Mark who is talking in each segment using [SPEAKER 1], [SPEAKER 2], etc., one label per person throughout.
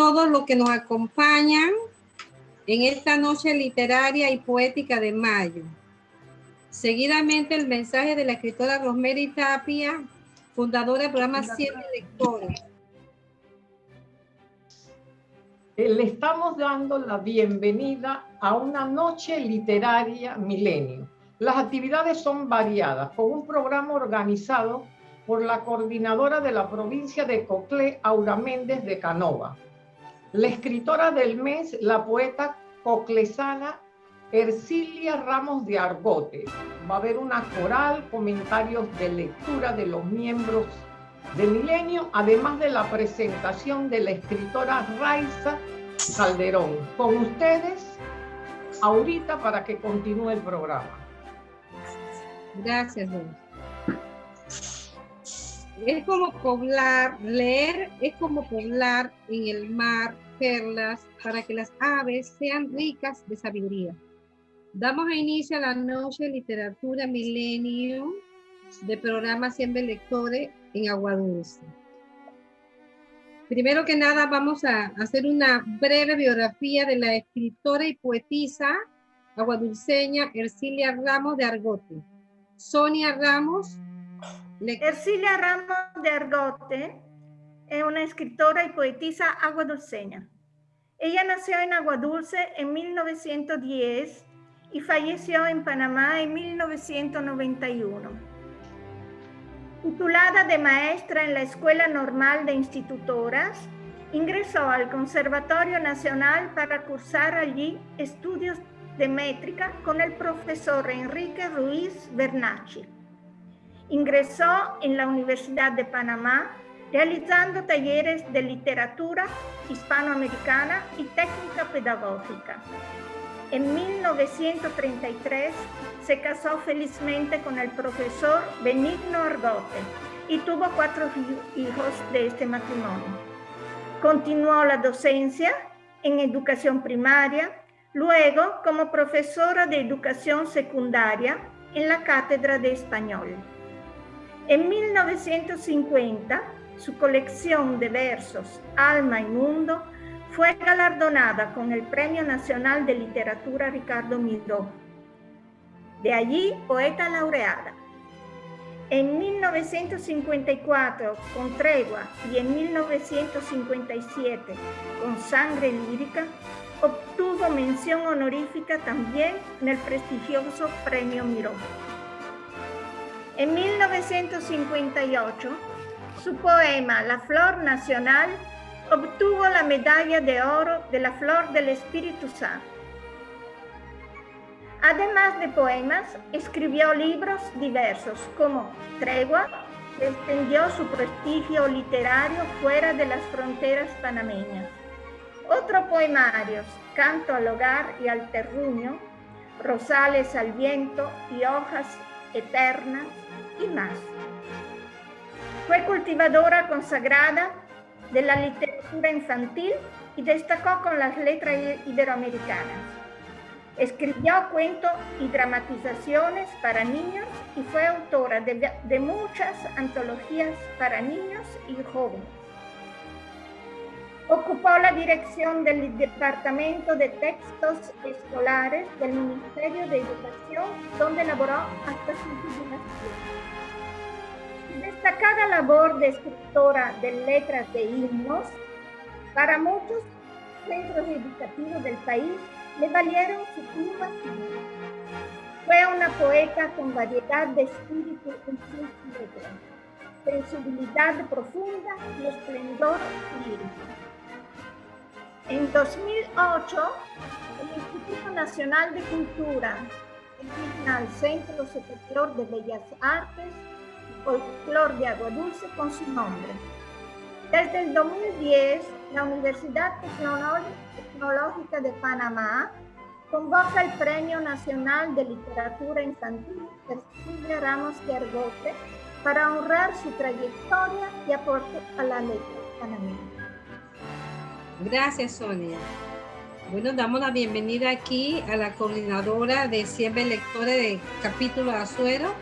[SPEAKER 1] todos los que nos acompañan en esta noche literaria y poética de mayo. Seguidamente el mensaje de la escritora Rosemary Tapia, fundadora del programa Siempre Lectores.
[SPEAKER 2] Eh, le estamos dando la bienvenida a una noche literaria milenio. Las actividades son variadas, con un programa organizado por la coordinadora de la provincia de Coclé, Aura Méndez de Canova. La escritora del mes, la poeta coclesana Ercilia Ramos de Argote. Va a haber una coral, comentarios de lectura de los miembros de Milenio, además de la presentación de la escritora Raiza Calderón. Con ustedes, ahorita para que continúe el programa.
[SPEAKER 1] Gracias, Es como poblar, leer es como poblar en el mar perlas para que las aves sean ricas de sabiduría. Damos inicio a la noche literatura milenio de programa Siempre Lectores en Agua Dulce. Primero que nada vamos a hacer una breve biografía de la escritora y poetisa aguadulceña Ercilia Ramos de Argote. Sonia Ramos.
[SPEAKER 3] Ercilia Ramos de Argote es una escritora y poetisa aguadulceña. Ella nació en Aguadulce en 1910 y falleció en Panamá en 1991. Titulada de maestra en la Escuela Normal de Institutoras, ingresó al Conservatorio Nacional para cursar allí estudios de métrica con el profesor Enrique Ruiz Bernacci. Ingresó en la Universidad de Panamá realizando talleres de literatura hispanoamericana y técnica pedagógica. En 1933 se casó felizmente con el profesor Benigno Argote y tuvo cuatro hijos de este matrimonio. Continuó la docencia en educación primaria, luego como profesora de educación secundaria en la Cátedra de Español. En 1950 su colección de versos Alma y Mundo fue galardonada con el Premio Nacional de Literatura Ricardo Miró. De allí, poeta laureada. En 1954, con Tregua, y en 1957, con Sangre Lírica, obtuvo mención honorífica también en el prestigioso Premio Miró. En 1958, su poema La Flor Nacional obtuvo la medalla de oro de la Flor del Espíritu Santo. Además de poemas, escribió libros diversos como Tregua, que extendió su prestigio literario fuera de las fronteras panameñas. Otros poemarios, Canto al Hogar y al Terruño, Rosales al Viento y Hojas Eternas más. Fue cultivadora consagrada de la literatura infantil y destacó con las letras iberoamericanas. Escribió cuentos y dramatizaciones para niños y fue autora de, muchas antologías para niños y jóvenes. Ocupó la dirección del Departamento de Textos Escolares del Ministerio de Educación, donde elaboró hasta su jubilación. Destacada labor de escritora de letras de himnos, para muchos centros educativos del país le valieron su pluma. Fue una poeta con variedad de espíritu en sus sensibilidad profunda y esplendor lírico. En 2008, el Instituto Nacional de Cultura al Centro Superior de Bellas Artes Folclor de Agua Dulce con su nombre. Desde el 2010, la Universidad Tecnológica de Panamá convoca el Premio Nacional de Literatura Infantil Cecilia Ramos de Argote para honrar su trayectoria y aporte a la letra panameña.
[SPEAKER 1] Gracias, Sonia. Bueno, damos la bienvenida aquí a la coordinadora de Siempre Lectores de Capítulo Azuero,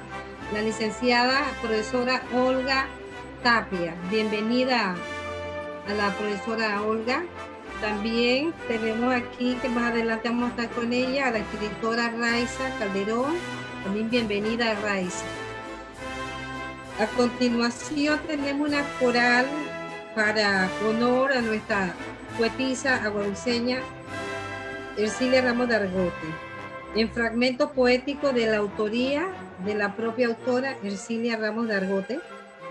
[SPEAKER 1] la licenciada profesora Olga Tapia. Bienvenida a la profesora Olga. También tenemos aquí, que más adelante vamos a estar con ella, a la escritora Raiza Calderón. También bienvenida a Raiza. A continuación tenemos una coral para honor a nuestra poetisa agualuceña Ercilia Ramos de Argote. En fragmento poético de la autoría de la propia autora Ercilia Ramos de Argote,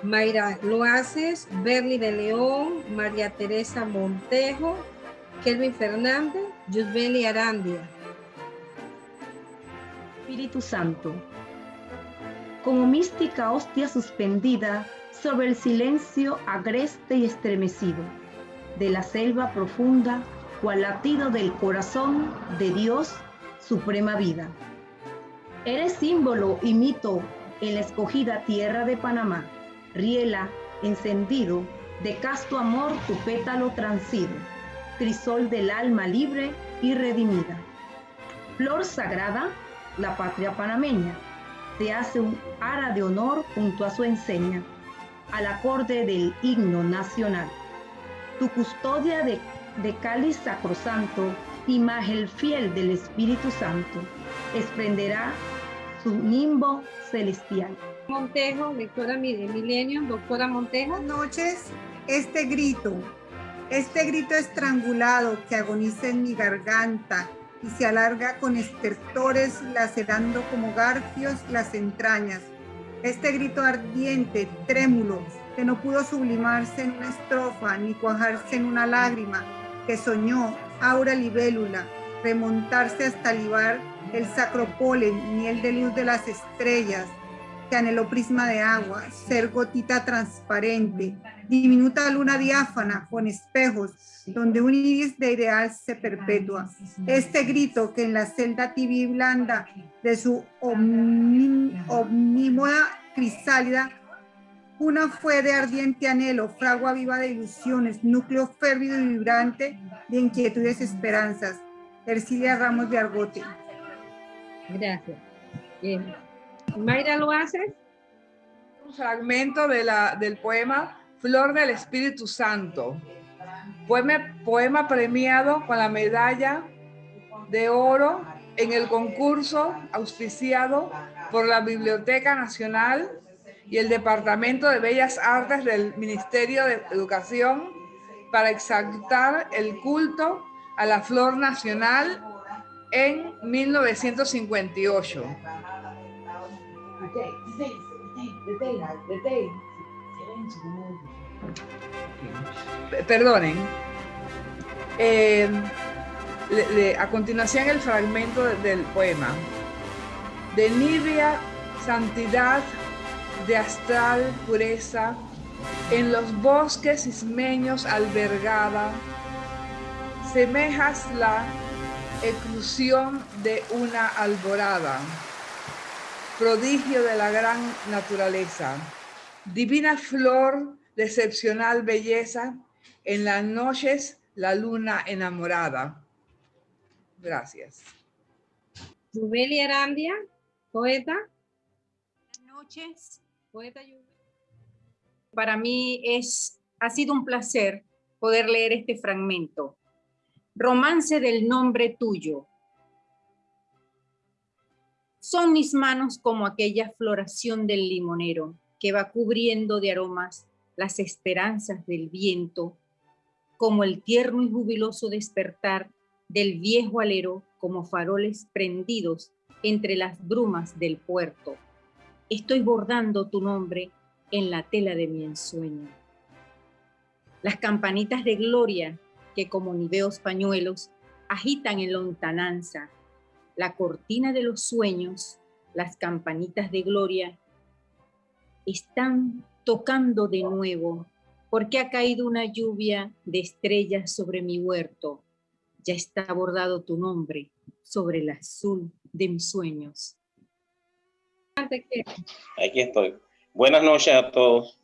[SPEAKER 1] Mayra Loaces, Berly de León, María Teresa Montejo, Kelvin Fernández, Yusbeli Arandia.
[SPEAKER 4] Espíritu Santo, como mística hostia suspendida sobre el silencio agreste y estremecido de la selva profunda, cual latido del corazón de Dios, suprema vida. Eres símbolo y mito en la escogida tierra de Panamá, riela encendido de casto amor tu pétalo transido crisol del alma libre y redimida. Flor sagrada, la patria panameña, te hace un ara de honor junto a su enseña, al acorde del himno nacional. Tu custodia de, de cáliz sacrosanto, imagen fiel del Espíritu Santo, exprenderá su nimbo celestial.
[SPEAKER 1] Montejo, lectora de Milenio, doctora Montejo.
[SPEAKER 5] Buenas noches. Este grito este grito estrangulado que agoniza en mi garganta y se alarga con estertores lacerando como garfios las entrañas. Este grito ardiente, trémulo, que no pudo sublimarse en una estrofa ni cuajarse en una lágrima, que soñó, aura libélula, remontarse hasta libar el sacro polen, miel de luz de las estrellas, que anheló prisma de agua, ser gotita transparente, diminuta luna diáfana con espejos, donde un iris de ideal se perpetúa. Este grito que en la celda tibia blanda de su omnímoda crisálida, una fue de ardiente anhelo, fragua viva de ilusiones, núcleo férvido y vibrante de inquietudes esperanzas. Ercilia Ramos de Argote.
[SPEAKER 1] Gracias. Bien. Mayra lo hace.
[SPEAKER 6] Un fragmento de la, del poema Flor del Espíritu Santo. Poema, poema premiado con la medalla de oro en el concurso auspiciado por la Biblioteca Nacional y el Departamento de Bellas Artes del Ministerio de Educación para exaltar el culto a la flor nacional en 1958. Perdonen. Eh, a continuación el fragmento del poema. De nibia santidad, de astral pureza, en los bosques ismeños albergada, semejas la eclusión de una alborada prodigio de la gran naturaleza, divina flor de excepcional belleza, en las noches la luna enamorada. Gracias.
[SPEAKER 1] Yubeli Arandia, poeta.
[SPEAKER 7] Buenas noches. Poeta Para mí es, ha sido un placer poder leer este fragmento. Romance del nombre tuyo, son mis manos como aquella floración del limonero que va cubriendo de aromas las esperanzas del viento, como el tierno y jubiloso despertar del viejo alero como faroles prendidos entre las brumas del puerto. Estoy bordando tu nombre en la tela de mi ensueño. Las campanitas de gloria que como niveos pañuelos agitan en lontananza la cortina de los sueños, las campanitas de gloria, están tocando de nuevo, porque ha caído una lluvia de estrellas sobre mi huerto. Ya está bordado tu nombre sobre el azul de mis sueños.
[SPEAKER 8] Aquí estoy. Buenas noches a todos.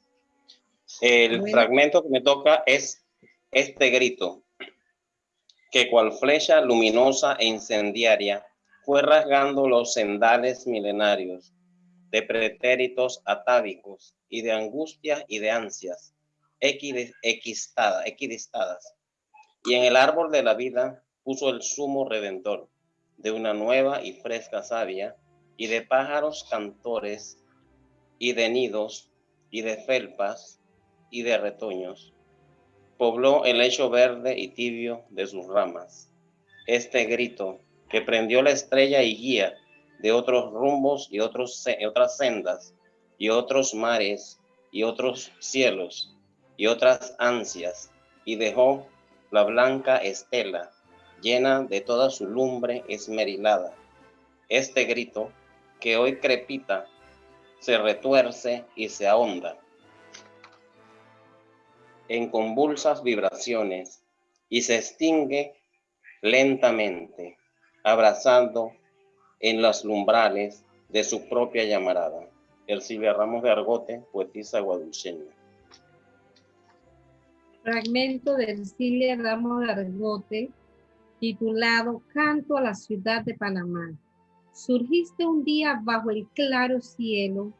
[SPEAKER 8] El fragmento que me toca es este grito, que cual flecha luminosa e incendiaria fue rasgando los sendales milenarios de pretéritos atávicos y de angustia y de ansias equidistadas, Y en el árbol de la vida puso el sumo redentor de una nueva y fresca savia, y de pájaros cantores, y de nidos, y de felpas, y de retoños. Pobló el lecho verde y tibio de sus ramas. Este grito que prendió la estrella y guía de otros rumbos y otros, otras sendas, y otros mares, y otros cielos, y otras ansias, y dejó la blanca estela llena de toda su lumbre esmerilada. Este grito, que hoy crepita, se retuerce y se ahonda en convulsas vibraciones y se extingue lentamente, abrazando en los lumbrales de su propia llamarada. Silvia Ramos de Argote, poetisa guadulceña.
[SPEAKER 1] Fragmento de Ercilia Ramos de Argote, titulado Canto a la ciudad de Panamá. Surgiste un día bajo el claro cielo,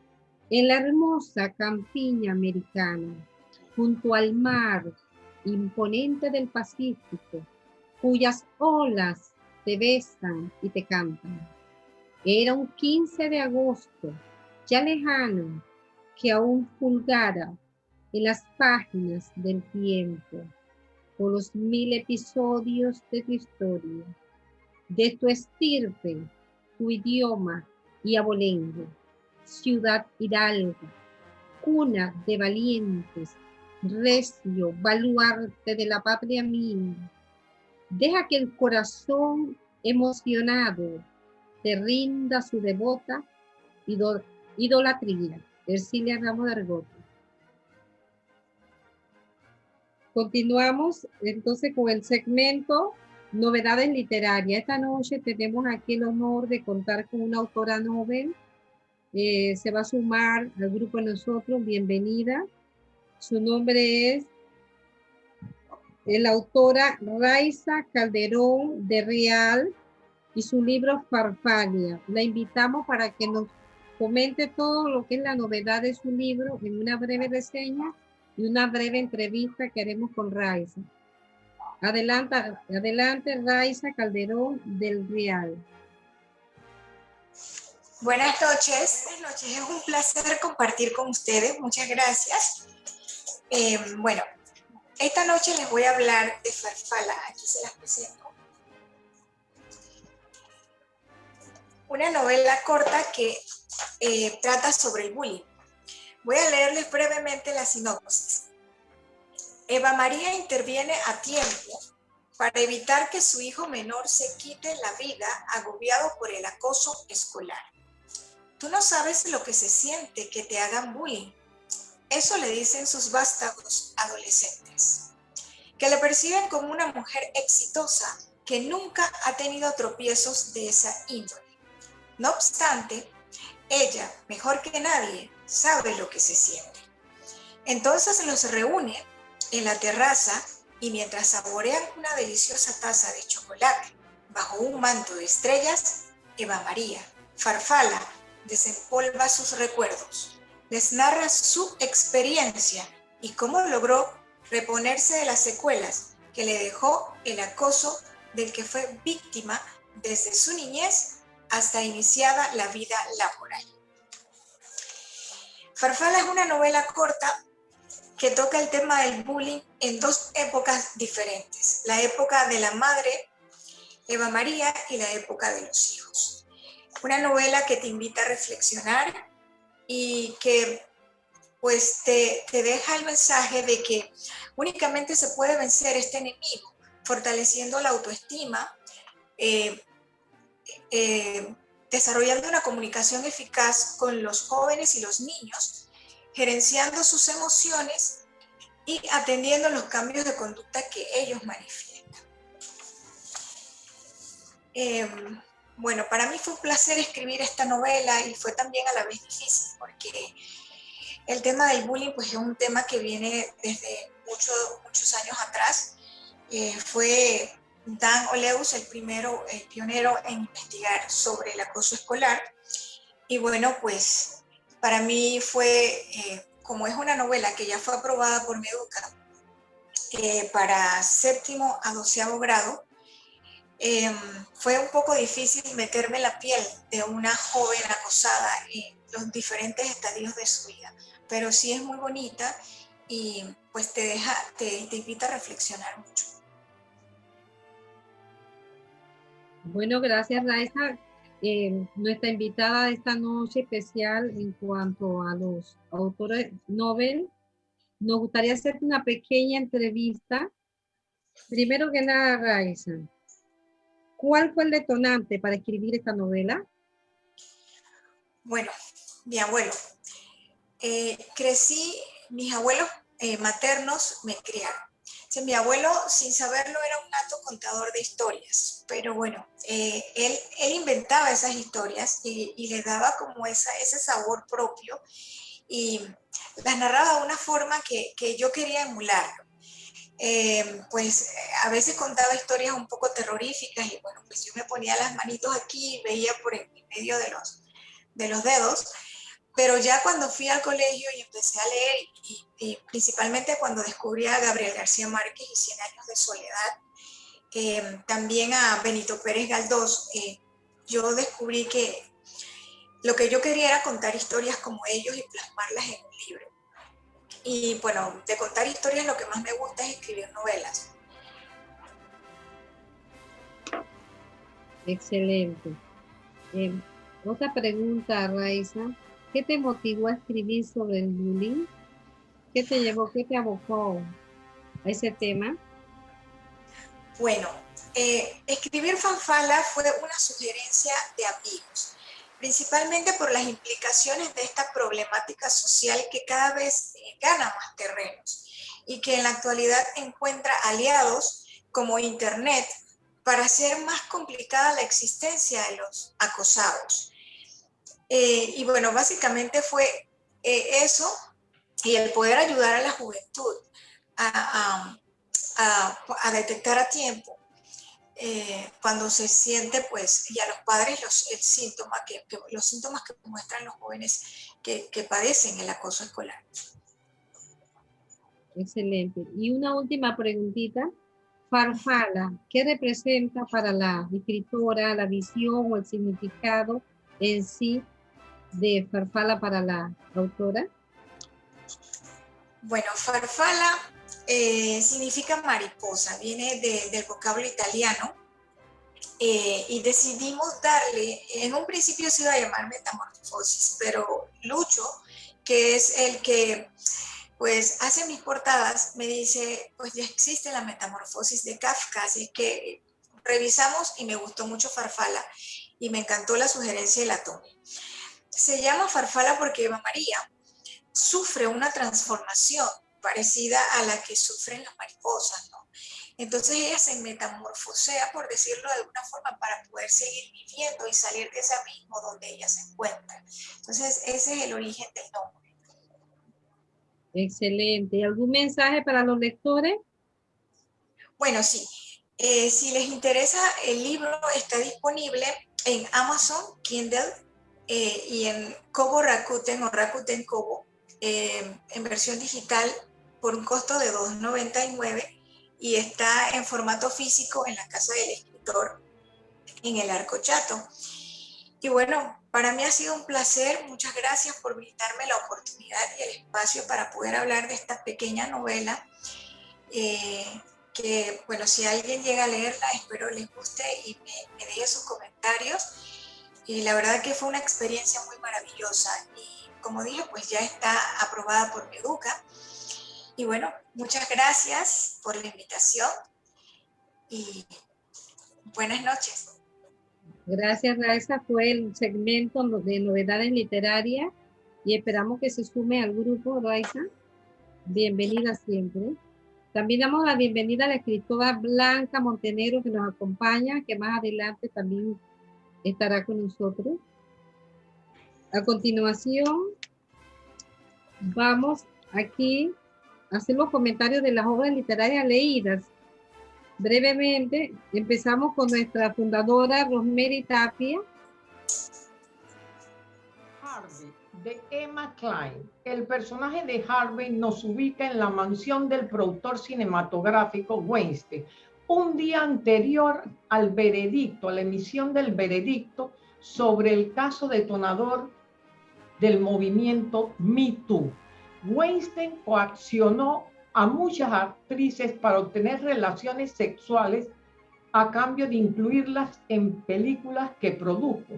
[SPEAKER 1] en la hermosa campiña americana, junto al mar imponente del Pacífico, cuyas olas te besan y te cantan. Era un 15 de agosto, ya lejano, que aún fulgara en las páginas del tiempo por los mil episodios de tu historia, de tu estirpe, idioma y abolengo, ciudad hidalga, cuna de valientes, recio, baluarte de la patria mía. Deja que el corazón emocionado te rinda su devota idolatría. Ercilia Ramos de Argote. Continuamos entonces con el segmento Novedades Literarias. Esta noche tenemos aquí el honor de contar con una autora novel. Eh, se va a sumar al grupo de nosotros. Bienvenida. Su nombre es la autora Raiza Calderón de Real y su libro Farfalia. La invitamos para que nos comente todo lo que es la novedad de su libro en una breve reseña y una breve entrevista que haremos con Raiza. Adelante, Raiza Calderón del Real.
[SPEAKER 9] Buenas noches. Buenas noches. Es un placer compartir con ustedes. Muchas gracias. Eh, bueno, esta noche les voy a hablar de Farfala. Aquí se las presento. Una novela corta que eh, trata sobre el bullying. Voy a leerles brevemente la sinopsis. Eva María interviene a tiempo para evitar que su hijo menor se quite la vida agobiado por el acoso escolar. Tú no sabes lo que se siente que te hagan bullying. Eso le dicen sus vástagos adolescentes, que le perciben como una mujer exitosa que nunca ha tenido tropiezos de esa índole. No obstante, ella, mejor que nadie, sabe lo que se siente. Entonces los reúne en la terraza y mientras saborean una deliciosa taza de chocolate bajo un manto de estrellas, Eva María, Farfala, desempolva sus recuerdos, les narra su experiencia y cómo logró reponerse de las secuelas que le dejó el acoso del que fue víctima desde su niñez hasta iniciada la vida laboral. Farfala es una novela corta que toca el tema del bullying en dos épocas diferentes, la época de la madre Eva María y la época de los hijos. Una novela que te invita a reflexionar y que pues te, deja el mensaje de que únicamente se puede vencer este enemigo fortaleciendo la autoestima, eh, eh, desarrollando una comunicación eficaz con los jóvenes y los niños, gerenciando sus emociones y atendiendo los cambios de conducta que ellos manifiestan. Em, bueno, para mí fue un placer escribir esta novela y fue también a la vez difícil porque el tema del bullying pues, es un tema que viene desde muchos años atrás. Eh, fue Dan Oleus, el primero, el pionero en investigar sobre el acoso escolar. Y bueno, pues para mí fue, eh, como es una novela que ya fue aprobada por Meduca, eh, para séptimo a doceavo grado, em, fue un poco difícil meterme la piel de una joven acosada en los diferentes estadios de su vida, pero sí es muy bonita y pues te deja, te, te invita a reflexionar mucho.
[SPEAKER 1] Bueno, gracias Raiza. Eh, nuestra invitada de esta noche especial en cuanto a los autores Nobel, nos gustaría hacer una pequeña entrevista. Primero que nada, Raiza, ¿cuál fue el detonante para escribir esta novela?
[SPEAKER 9] Bueno, mi abuelo. Eh, crecí, mis abuelos eh, maternos me criaron mi abuelo, sin saberlo, era un nato contador de historias, pero bueno, eh, él, inventaba esas historias y, le daba como esa, ese sabor propio y las narraba de una forma que, que yo quería emularlo. Eh, pues a veces contaba historias un poco terroríficas y bueno, pues yo me ponía las manitos aquí y veía por el medio de los, de los dedos pero ya cuando fui al colegio y empecé a leer, y, principalmente cuando descubrí a Gabriel García Márquez y Cien años de soledad, también a Benito Pérez Galdós, eh, yo descubrí que lo que yo quería era contar historias como ellos y plasmarlas en un libro. Y bueno, de contar historias lo que más me gusta es escribir novelas.
[SPEAKER 1] Excelente. Eh, otra pregunta, Raiza. ¿Qué te motivó a escribir sobre el bullying? ¿Qué te llevó, qué te abocó a ese tema?
[SPEAKER 9] Bueno, eh, escribir fanfala fue una sugerencia de amigos, principalmente por las implicaciones de esta problemática social que cada vez eh, gana más terrenos y que en la actualidad encuentra aliados como Internet para hacer más complicada la existencia de los acosados. Eh, y bueno, básicamente fue eh, eso y el poder ayudar a la juventud a, detectar a tiempo eh, cuando se siente, pues, y a los padres los, el que, los síntomas que muestran los jóvenes que, que padecen el acoso escolar.
[SPEAKER 1] Excelente. Y una última preguntita. Farfala, ¿qué representa para la escritora la visión o el significado en sí de farfala para la autora?
[SPEAKER 9] Bueno, farfala eh, significa mariposa, viene del vocablo italiano eh, y decidimos darle, en un principio se iba a llamar metamorfosis, pero Lucho, que es el que pues hace mis portadas, me dice, pues ya existe la metamorfosis de Kafka, así que revisamos y me gustó mucho Farfala y me encantó la sugerencia y la tomé se llama farfala porque Eva María sufre una transformación parecida a la que sufren las mariposas, ¿no? Entonces ella se metamorfosea, por decirlo de alguna forma, para poder seguir viviendo y salir de ese abismo donde ella se encuentra. Entonces ese es el origen del nombre.
[SPEAKER 1] Excelente. ¿Algún mensaje para los lectores?
[SPEAKER 9] Bueno, sí. Eh, si les interesa, el libro está disponible en Amazon Kindle eh, y en Kobo Rakuten o Rakuten Kobo eh, en versión digital por un costo de 2.99 y está en formato físico en la casa del escritor en el Arco Chato. Y bueno, para mí ha sido un placer, muchas gracias por brindarme la oportunidad y el espacio para poder hablar de esta pequeña novela, eh, que bueno, si alguien llega a leerla, espero les guste y me, me deje sus comentarios y la verdad que fue una experiencia muy maravillosa y como digo, pues ya está aprobada por Meduca. Y bueno, muchas gracias por la invitación y buenas noches.
[SPEAKER 1] Gracias, Raiza. Fue el segmento de novedades literarias y esperamos que se sume al grupo, Raiza. Bienvenida siempre. También damos la bienvenida a la escritora Blanca Montenegro que nos acompaña, que más adelante también estará con nosotros. A continuación, vamos aquí a hacer los comentarios de las obras literarias leídas. Brevemente, empezamos con nuestra fundadora Rosemary Tapia.
[SPEAKER 2] Harvey, de Emma Klein. El personaje de Harvey nos ubica en la mansión del productor cinematográfico Weinstein, un día anterior al veredicto, a la emisión del veredicto sobre el caso detonador del movimiento Me Too. Weinstein coaccionó a muchas actrices para obtener relaciones sexuales a cambio de incluirlas en películas que produjo.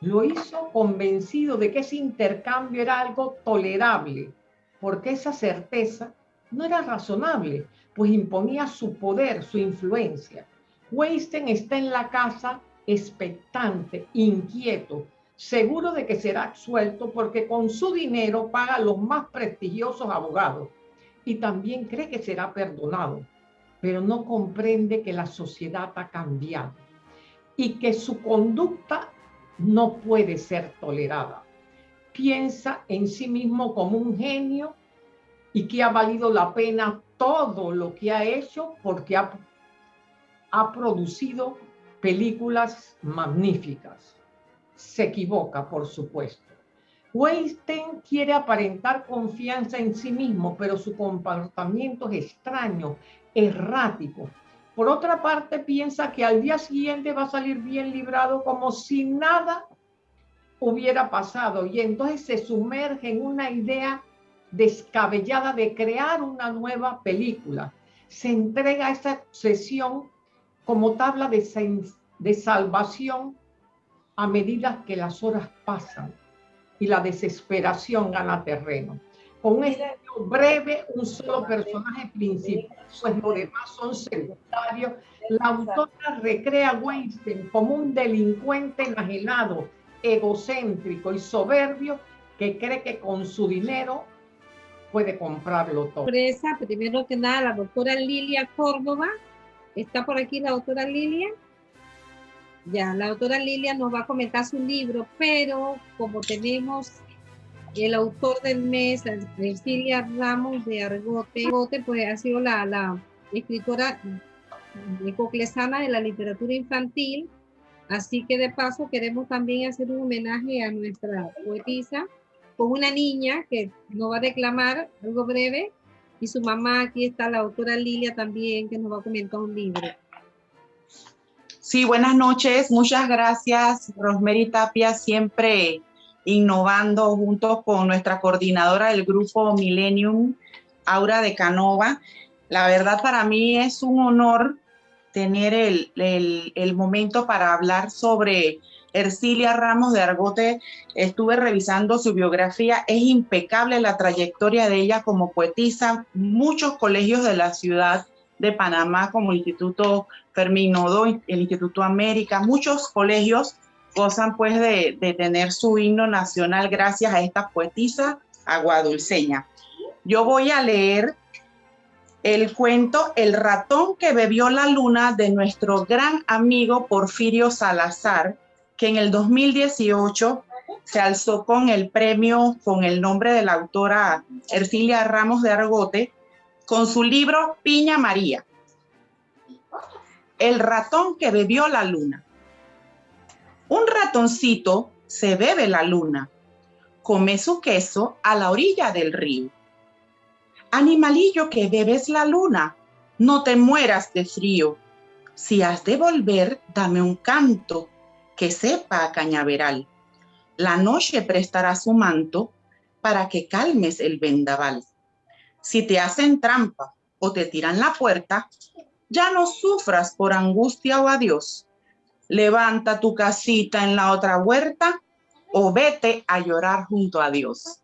[SPEAKER 2] Lo hizo convencido de que ese intercambio era algo tolerable, porque esa certeza no era razonable, pues imponía su poder, su influencia. Weinstein está en la casa expectante, inquieto, seguro de que será absuelto porque con su dinero paga los más prestigiosos abogados y también cree que será perdonado, pero no comprende que la sociedad ha cambiado y que su conducta no puede ser tolerada. Piensa en sí mismo como un genio y que ha valido la pena todo lo que ha hecho porque ha, ha producido películas magníficas. Se equivoca, por supuesto. Weinstein quiere aparentar confianza en sí mismo, pero su comportamiento es extraño, errático. Por otra parte, piensa que al día siguiente va a salir bien librado como si nada hubiera pasado y entonces se sumerge en una idea descabellada de crear una nueva película. Se entrega a esa obsesión como tabla de, de salvación a medida que las horas pasan y la desesperación gana terreno. Con estilo breve, un solo personaje principal, pues los demás son secundarios. La autora recrea a Weinstein como un delincuente enajenado, egocéntrico y soberbio que cree que con su dinero puede comprarlo todo.
[SPEAKER 1] Sorpresa, primero que nada, la doctora Lilia Córdoba. ¿Está por aquí la doctora Lilia? Ya, la autora Lilia nos va a comentar su libro, pero como tenemos el autor del mes, Cecilia Ramos de Argote, pues ha sido la, la escritora ecoclesana de la literatura infantil, así que de paso queremos también hacer un homenaje a nuestra poetisa con una niña que nos va a declamar algo breve y su mamá, aquí está la autora Lilia también, que nos va a comentar un libro.
[SPEAKER 10] Sí, buenas noches. Muchas gracias, Rosemary Tapia, siempre innovando junto con nuestra coordinadora del grupo Millennium, Aura de Canova. La verdad para mí es un honor tener el, el, momento para hablar sobre Ercilia Ramos de Argote. Estuve revisando su biografía, es impecable la trayectoria de ella como poetisa. Muchos colegios de la ciudad de Panamá como el Instituto Fermín Nodo, el Instituto América, muchos colegios gozan pues de, de tener su himno nacional gracias a esta poetisa aguadulceña. Yo voy a leer el cuento El ratón que bebió la luna de nuestro gran amigo Porfirio Salazar, que en el 2018 se alzó con el premio con el nombre de la autora Ercilia Ramos de Argote con su libro Piña María. El ratón que bebió la luna. Un ratoncito se bebe la luna, come su queso a la orilla del río. Animalillo que bebes la luna, no te mueras de frío. Si has de volver, dame un canto que sepa a cañaveral. La noche prestará su manto para que calmes el vendaval. Si te hacen trampa o te tiran la puerta, ya no sufras por angustia o adiós. Levanta tu casita en la otra huerta o vete a llorar junto a Dios.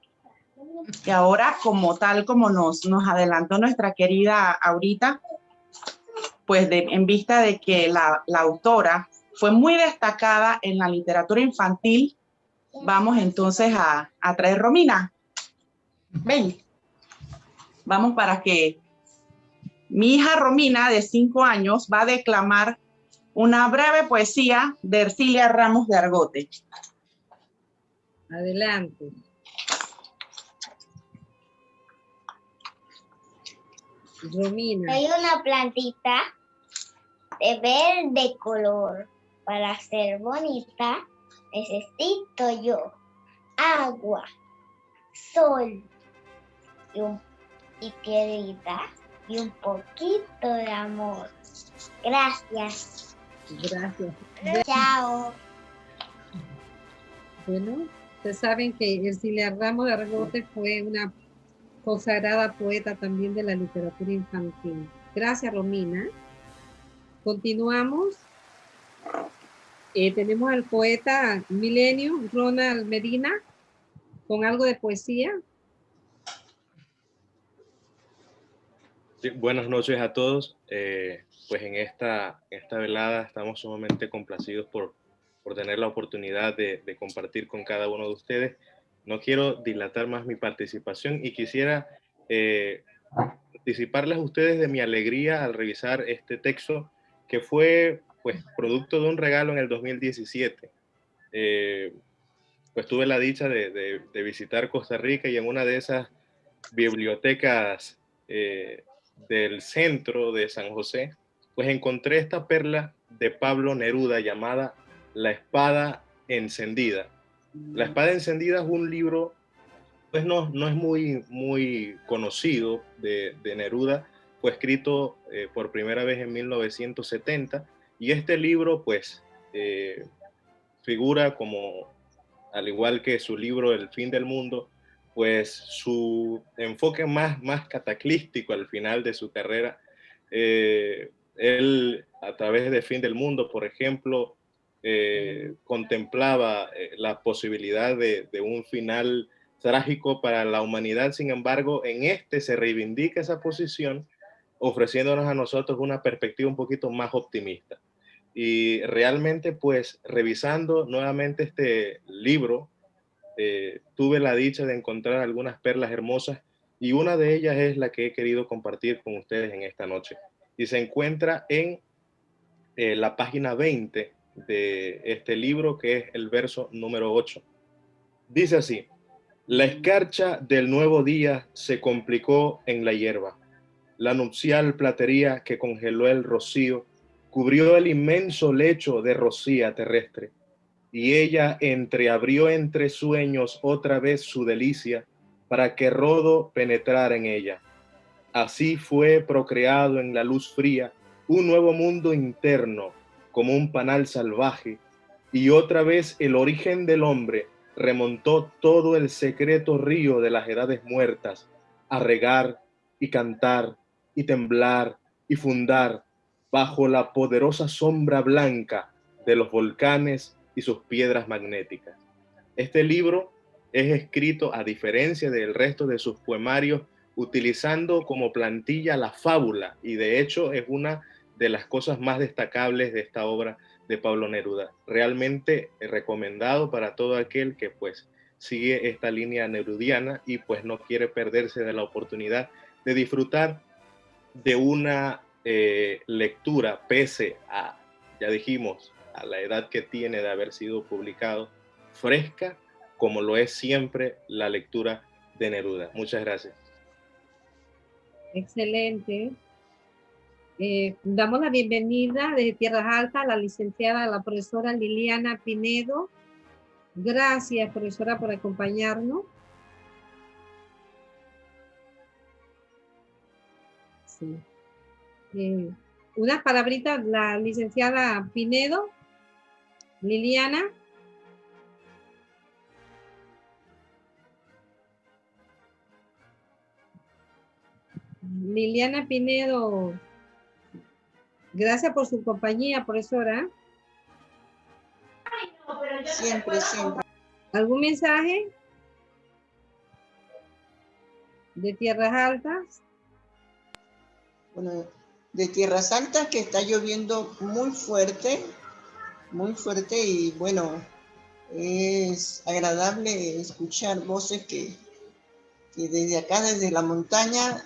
[SPEAKER 10] Y ahora, como tal como nos, nos adelantó nuestra querida Aurita, pues en vista de que la, la autora fue muy destacada en la literatura infantil, vamos entonces a, a traer Romina. Ven. Vamos para que mi hija Romina, de cinco años, va a declamar una breve poesía de Ercilia Ramos de Argote.
[SPEAKER 1] Adelante. Romina.
[SPEAKER 11] Hay una plantita de verde color. Para ser bonita necesito yo agua, sol y, un, y piedrita y un poquito de amor. Gracias.
[SPEAKER 1] Gracias.
[SPEAKER 11] Chao.
[SPEAKER 1] Bueno, ustedes saben que Ercilia Ramos de Argote fue una consagrada poeta también de la literatura infantil. Gracias, Romina. Continuamos. Eh, tenemos al poeta Milenio, Ronald Medina, con algo de poesía.
[SPEAKER 12] buenas noches a todos. Eh, pues en esta, esta velada estamos sumamente complacidos por, por tener la oportunidad de, de, compartir con cada uno de ustedes. No quiero dilatar más mi participación y quisiera eh, anticiparles a ustedes de mi alegría al revisar este texto que fue pues producto de un regalo en el 2017. Eh, pues tuve la dicha de, de, de, visitar Costa Rica y en una de esas bibliotecas eh, del centro de San José, pues encontré esta perla de Pablo Neruda llamada La Espada Encendida. La Espada Encendida es un libro, pues no, no es muy, muy conocido de, de Neruda, fue escrito eh, por primera vez en 1970 y este libro pues eh, figura como, al igual que su libro El fin del mundo, pues su enfoque más, más cataclístico al final de su carrera. Eh, él, a través de Fin del Mundo, por ejemplo, eh, contemplaba la posibilidad de, de, un final trágico para la humanidad. Sin embargo, en este se reivindica esa posición, ofreciéndonos a nosotros una perspectiva un poquito más optimista. Y realmente, pues, revisando nuevamente este libro, eh, tuve la dicha de encontrar algunas perlas hermosas y una de ellas es la que he querido compartir con ustedes en esta noche. Y se encuentra en eh, la página 20 de este libro, que es el verso número 8. Dice así, la escarcha del nuevo día se complicó en la hierba. La nupcial platería que congeló el rocío cubrió el inmenso lecho de rocía terrestre y ella entreabrió entre sueños otra vez su delicia para que Rodo penetrara en ella. Así fue procreado en la luz fría un nuevo mundo interno como un panal salvaje y otra vez el origen del hombre remontó todo el secreto río de las edades muertas a regar y cantar y temblar y fundar bajo la poderosa sombra blanca de los volcanes y sus piedras magnéticas. Este libro es escrito, a diferencia del resto de sus poemarios, utilizando como plantilla la fábula y de hecho es una de las cosas más destacables de esta obra de Pablo Neruda. Realmente recomendado para todo aquel que pues sigue esta línea nerudiana y pues no quiere perderse de la oportunidad de disfrutar de una eh, lectura pese a, ya dijimos, a la edad que tiene de haber sido publicado, fresca, como lo es siempre la lectura de Neruda. Muchas gracias.
[SPEAKER 1] Excelente. Eh, damos la bienvenida desde Tierras Altas a la licenciada, la profesora Liliana Pinedo. Gracias, profesora, por acompañarnos. Sí. Eh, unas palabritas, la licenciada Pinedo. Liliana. Liliana Pinedo, gracias por su compañía, profesora.
[SPEAKER 13] Siempre, siempre.
[SPEAKER 1] ¿Algún mensaje? ¿De tierras altas?
[SPEAKER 13] Bueno, de tierras altas que está lloviendo muy fuerte muy fuerte y bueno, es agradable escuchar voces que, desde acá, desde la montaña,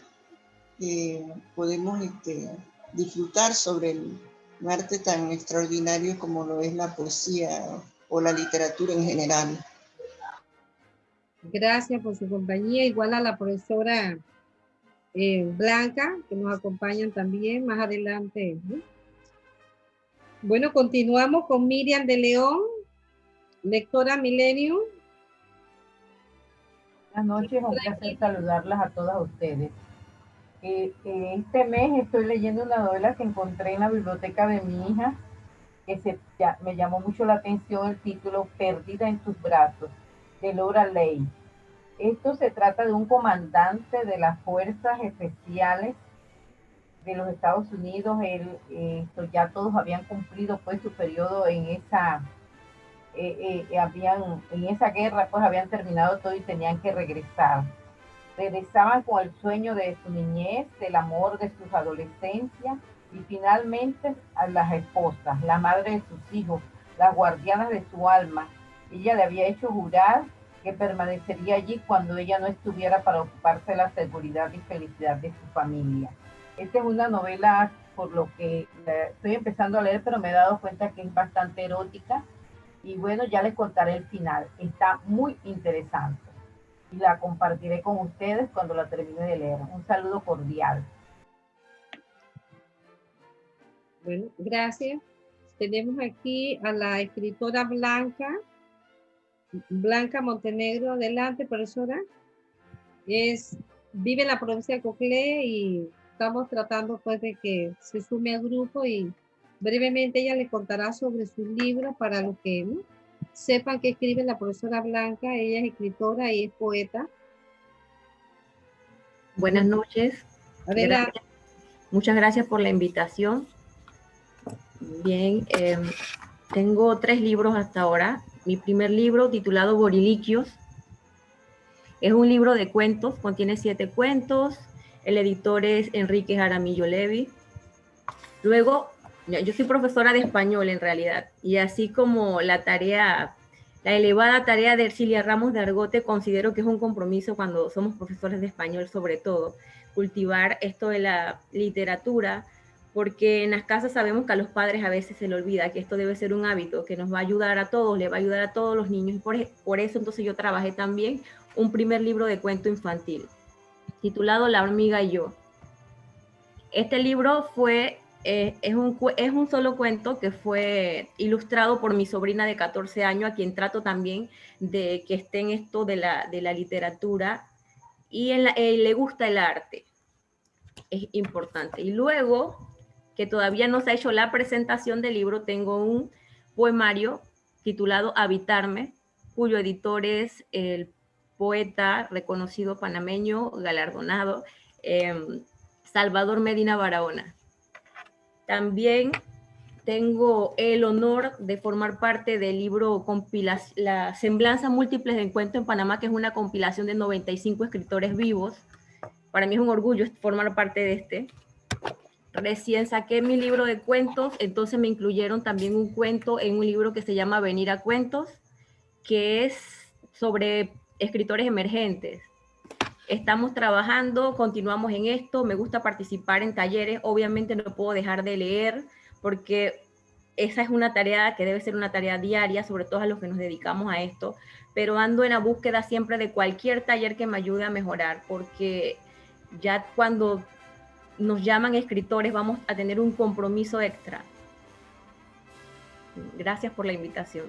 [SPEAKER 13] eh, podemos este, disfrutar sobre el, arte tan extraordinario como lo es la poesía o la literatura en general.
[SPEAKER 1] Gracias por su compañía, igual a la profesora eh, Blanca, que nos acompañan también más adelante. ¿no? Bueno, continuamos con Miriam de León, lectora Milenio.
[SPEAKER 14] Buenas noches, un placer saludarlas a todas ustedes. Eh, eh, este mes estoy leyendo una novela que encontré en la biblioteca de mi hija, que se, ya, me llamó mucho la atención el título Perdida en tus brazos, de Laura Ley. Esto se trata de un comandante de las fuerzas especiales de los Estados Unidos. Él, esto ya todos habían cumplido pues su periodo en esa eh, eh, habían, en esa guerra pues habían terminado todo y tenían que regresar. Regresaban con el sueño de su niñez, del amor de sus adolescencias y finalmente a las esposas, la madre de sus hijos, las guardianas de su alma. Ella le había hecho jurar que permanecería allí cuando ella no estuviera para ocuparse de la seguridad y felicidad de su familia. Esta es una novela por lo que estoy empezando a leer, pero me he dado cuenta que es bastante erótica y bueno, ya les contaré el final. Está muy interesante. Y la compartiré con ustedes cuando la termine de leer. Un saludo cordial.
[SPEAKER 1] Bueno, gracias. Tenemos aquí a la escritora Blanca. Blanca Montenegro, adelante, profesora. Es, vive en la provincia de Coclé y estamos tratando pues de que se sume al grupo y Brevemente ella le contará sobre su libro para los que sepan que escribe la profesora Blanca. Ella es escritora y es poeta.
[SPEAKER 15] Buenas noches. Muchas gracias por la invitación. Bien, em, tengo tres libros hasta ahora. Mi primer libro, titulado Boriliquios, es un libro de cuentos, contiene siete cuentos. El editor es Enrique Jaramillo Levi. Luego, yo soy profesora de español en realidad, y así como la tarea, la elevada tarea de Ercilia Ramos de Argote, considero que es un compromiso cuando somos profesores de español sobre todo, cultivar esto de la literatura, porque en las casas sabemos que a los padres a veces se le olvida que esto debe ser un hábito que nos va a ayudar a todos, le va a ayudar a todos los niños, por, por eso entonces yo trabajé también un primer libro de cuento infantil, titulado La hormiga y yo. Este libro fue eh, es, un, es un solo cuento que fue ilustrado por mi sobrina de 14 años, a quien trato también de que esté en esto de la, de la literatura y en eh, le gusta el arte. Es importante. Y luego, todavía no se ha hecho la presentación del libro, tengo un poemario titulado Habitarme, cuyo editor es el poeta reconocido panameño, galardonado, em, Salvador Medina Barahona. También tengo el honor de formar parte del libro La Semblanza Múltiples de Encuentro en Panamá, que es una compilación de 95 escritores vivos. Para mí es un orgullo formar parte de este. Recién saqué mi libro de cuentos, entonces me incluyeron también un cuento en un libro que se llama Venir a Cuentos, que es sobre escritores emergentes. Estamos trabajando, continuamos en esto, me gusta participar en talleres, obviamente no puedo dejar de leer porque esa es una tarea que debe ser una tarea diaria, sobre todo a los que nos dedicamos a esto, pero ando en la búsqueda siempre de cualquier taller que me ayude a mejorar, porque ya cuando nos llaman escritores vamos a tener un compromiso extra. Gracias por la invitación.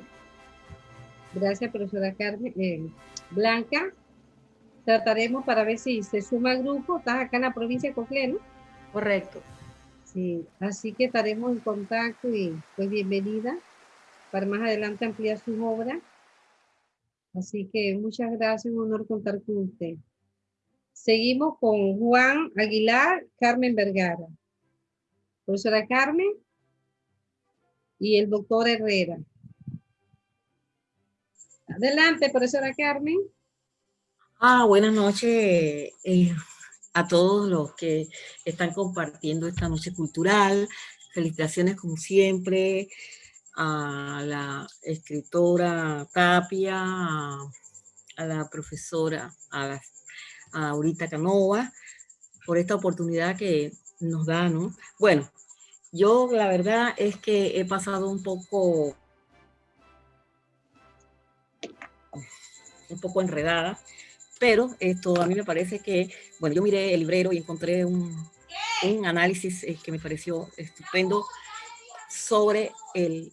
[SPEAKER 1] Gracias, profesora Carmen. Eh, Blanca, trataremos para ver si se suma al grupo. Estás acá en la provincia de Coclé, ¿no?
[SPEAKER 15] Correcto.
[SPEAKER 1] Sí, así que estaremos en contacto y pues bienvenida para más adelante ampliar sus obras. Así que muchas gracias, un honor contar con usted. Seguimos con Juan Aguilar, Carmen Vergara. Profesora Carmen y el doctor Herrera. Adelante, profesora Carmen.
[SPEAKER 16] Ah, buenas noches eh, a todos los que están compartiendo esta noche cultural. Felicitaciones como siempre a la escritora Tapia, a, la profesora, a, a Aurita Canova, por esta oportunidad que nos da, ¿no? Bueno, yo la verdad es que he pasado un poco un poco enredada pero esto a mí me parece que, bueno, yo miré el librero y encontré un, un análisis eh, que me pareció estupendo sobre el,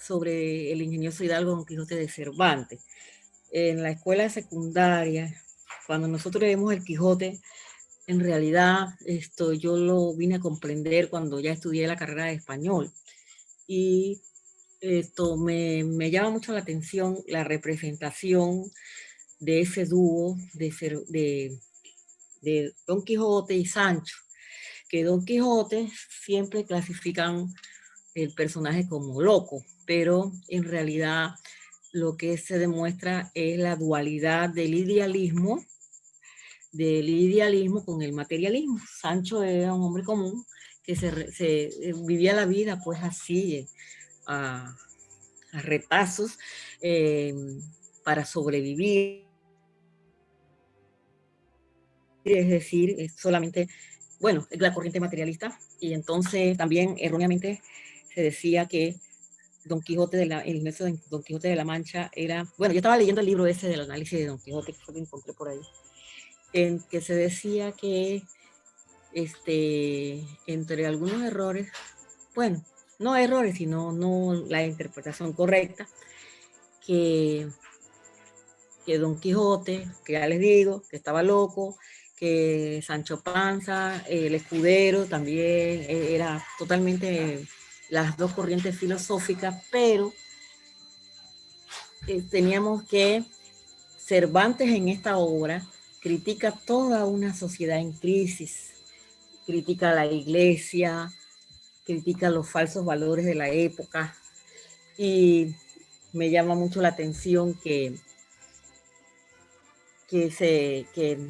[SPEAKER 16] sobre el ingenioso Hidalgo Don Quijote de Cervantes. en la escuela secundaria, cuando nosotros leemos el Quijote, en realidad esto yo lo vine a comprender cuando ya estudié la carrera de español. Y esto me, me llama mucho la atención la representación de ese dúo de, de, de Don Quijote y Sancho, que Don Quijote siempre clasifican el personaje como loco, pero en realidad lo que se demuestra es la dualidad del idealismo, del idealismo con el materialismo. Sancho era un hombre común que se, eh, vivía la vida pues así, a, retazos, eh, para sobrevivir. Es decir, solamente, bueno, la corriente materialista, y entonces también erróneamente se decía que Don Quijote de la, el de Don Quijote de la Mancha era, bueno, yo estaba leyendo el libro ese del análisis de Don Quijote, que que encontré por ahí, en que se decía que este, entre algunos errores, bueno, no errores, sino no la interpretación correcta, que, que Don Quijote, que ya les digo, que estaba loco, que Sancho Panza, el escudero, también eh, era totalmente las dos corrientes filosóficas, pero eh, teníamos que Cervantes en esta obra critica toda una sociedad en crisis, critica a la iglesia, critica los falsos valores de la época y me llama mucho la atención que, que, se, que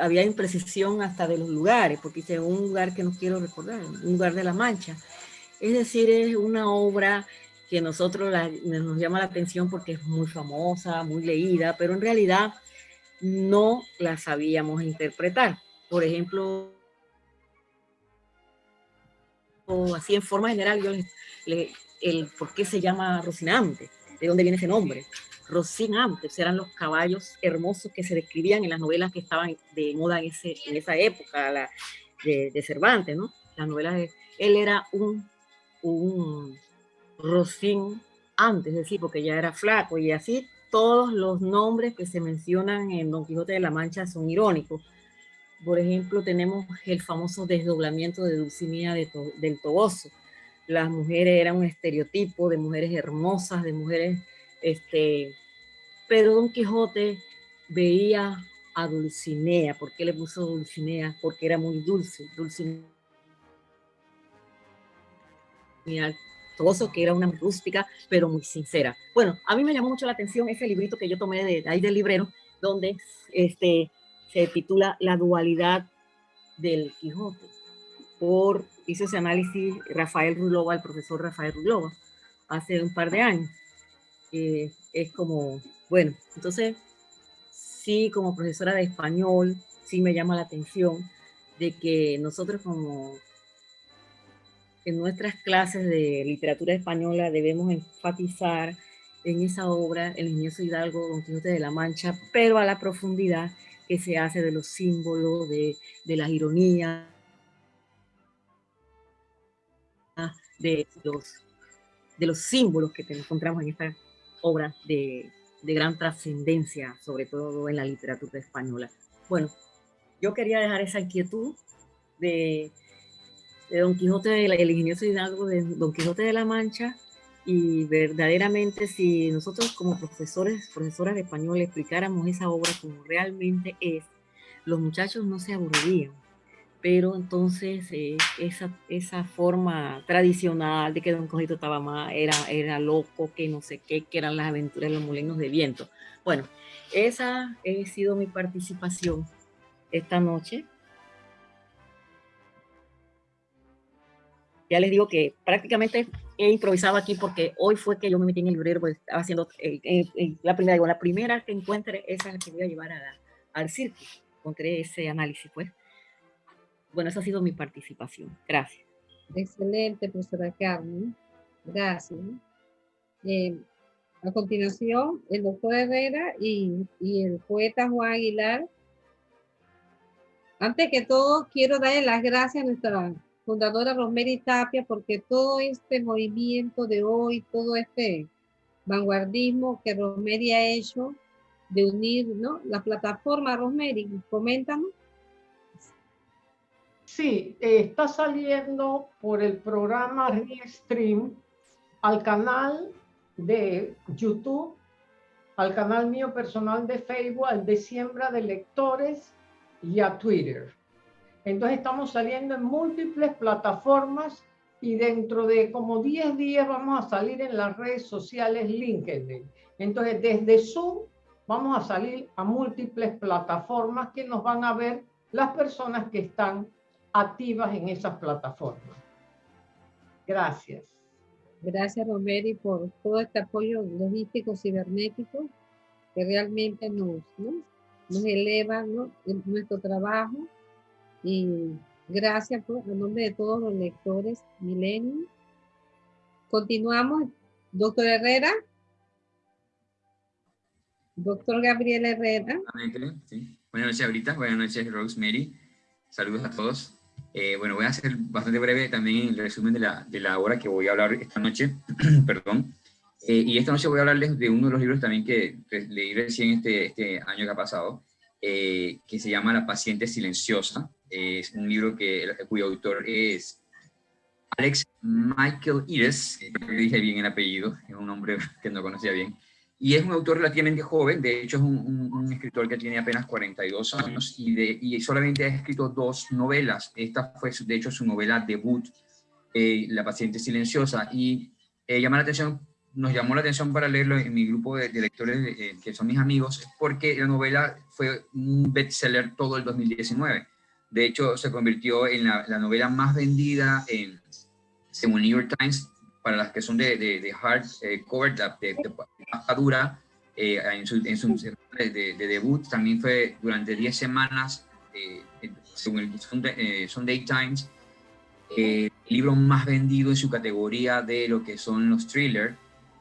[SPEAKER 16] había imprecisión hasta de los lugares, porque dice un lugar que no quiero recordar, un lugar de la Mancha. Es decir, es una obra que nosotros nos llama la atención porque es muy famosa, muy leída, pero en realidad no la sabíamos interpretar. Por ejemplo, así en forma general, yo el por qué se llama Rocinante, de dónde viene ese nombre antes eran los caballos hermosos que se describían en las novelas que estaban de moda en, ese, en esa época, la, de, Cervantes, ¿no? Las novelas de... Él era un, un Rocín antes, es decir, porque ya era flaco y así todos los nombres que se mencionan en Don Quijote de la Mancha son irónicos. Por ejemplo, tenemos el famoso desdoblamiento de Dulcinea de del Toboso. Las mujeres eran un estereotipo de mujeres hermosas, de mujeres este, pero Don Quijote veía a Dulcinea. ¿Por qué le puso Dulcinea? Porque era muy dulce. Dulcinea que era una rústica, pero muy sincera. Bueno, a mí me llamó mucho la atención ese librito que yo tomé de, ahí del librero, donde este, se titula La dualidad del Quijote. Por, hizo ese análisis Rafael Rulova, el profesor Rafael Rulova, hace un par de años es como, bueno, entonces sí como profesora de español, sí me llama la atención de que nosotros como en nuestras clases de literatura española debemos enfatizar en esa obra El ingenioso Hidalgo, Don Quijote de la Mancha, pero a la profundidad que se hace de los símbolos, de, de las ironías, de los, de los símbolos que encontramos en esta obras de, gran trascendencia, sobre todo en la literatura española. Bueno, yo quería dejar esa inquietud de, Don Quijote, el ingenioso Hidalgo de Don Quijote de la Mancha, y verdaderamente si nosotros como profesores, profesoras de español explicáramos esa obra como realmente es, los muchachos no se aburrirían pero entonces eh, esa, esa forma tradicional de que Don Cojito estaba más, era, era loco, que no sé qué, que eran las aventuras de los molinos de viento. Bueno, esa ha sido mi participación esta noche. Ya les digo que prácticamente he improvisado aquí porque hoy fue que yo me metí en el librero, pues estaba haciendo la primera, digo, la primera que encuentre, esa es la que voy a llevar al circo. Encontré ese análisis, pues. Bueno, esa ha sido mi participación. Gracias.
[SPEAKER 1] Excelente, profesora Carmen. Gracias. Eh, a continuación, el doctor Herrera y, el poeta Juan Aguilar. Antes que todo, quiero darle las gracias a nuestra fundadora Rosemary Tapia porque todo este movimiento de hoy, todo este vanguardismo que Rosemary ha hecho de unir ¿no? la plataforma Rosemary. Coméntanos.
[SPEAKER 2] Sí, eh, está saliendo por el programa Restream al canal de YouTube, al canal mío personal de Facebook, al de Siembra de Lectores y a Twitter. Entonces estamos saliendo en múltiples plataformas y dentro de como 10 días vamos a salir en las redes sociales LinkedIn. Entonces desde Zoom vamos a salir a múltiples plataformas que nos van a ver las personas que están activas en esas plataformas. Gracias.
[SPEAKER 1] Gracias, Romeri, por todo este apoyo logístico cibernético que realmente nos, nos eleva nuestro trabajo. Y gracias por, a nombre de todos los lectores Milenio. Continuamos. Doctor Herrera. Doctor Gabriel Herrera.
[SPEAKER 17] Buenas noches, ahorita. Buenas noches, Rosemary. Saludos a todos. Eh, bueno, voy a hacer bastante breve también el resumen de la, de la obra que voy a hablar esta noche, perdón. Eh, y esta noche voy a hablarles de uno de los libros también que leí recién este, este año que ha pasado, eh, que se llama La paciente silenciosa. es un libro que, cuyo autor es Alex Michael Iris, que dije bien el apellido, es un nombre que no conocía bien. Y es un autor relativamente joven, de hecho es un, escritor que tiene apenas 42 años y, de, y, solamente ha escrito dos novelas. Esta fue de hecho su novela debut, eh, La paciente silenciosa, y eh, llama la atención, nos llamó la atención para leerlo en mi grupo de, lectores, eh, que son mis amigos, porque la novela fue un bestseller todo el 2019. De hecho, se convirtió en la, la novela más vendida en, según New York Times para las que son de, de, hard eh, cover, de, de, dura, eh, en su, en su de, debut, también fue durante 10 semanas, eh, según el Sunday, Sunday Times, el libro más vendido en su categoría de lo que son los thrillers,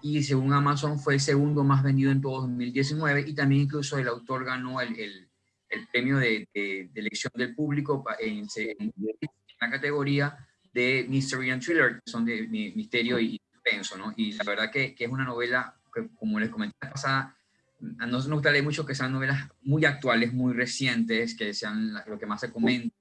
[SPEAKER 17] y según Amazon fue el segundo más vendido en todo 2019, y también incluso el autor ganó el, el, premio de, elección del público en, en la categoría de Mystery and Thriller, que son de misterio y suspenso, ¿no? Y la verdad que, que es una novela que, como les comenté pasada, a nosotros nos gusta leer mucho que sean novelas muy actuales, muy recientes, que sean lo que más se comenta,